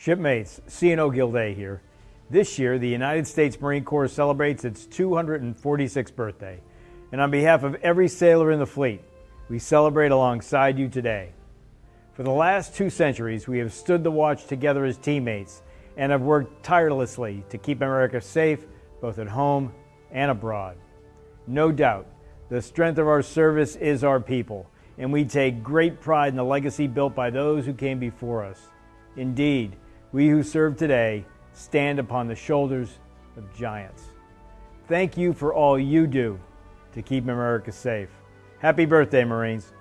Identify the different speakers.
Speaker 1: Shipmates, CNO Gilday here. This year, the United States Marine Corps celebrates its 246th birthday. And on behalf of every sailor in the fleet, we celebrate alongside you today. For the last two centuries, we have stood the watch together as teammates and have worked tirelessly to keep America safe both at home and abroad. No doubt, the strength of our service is our people, and we take great pride in the legacy built by those who came before us. Indeed, we who serve today stand upon the shoulders of giants. Thank you for all you do to keep America safe. Happy birthday, Marines.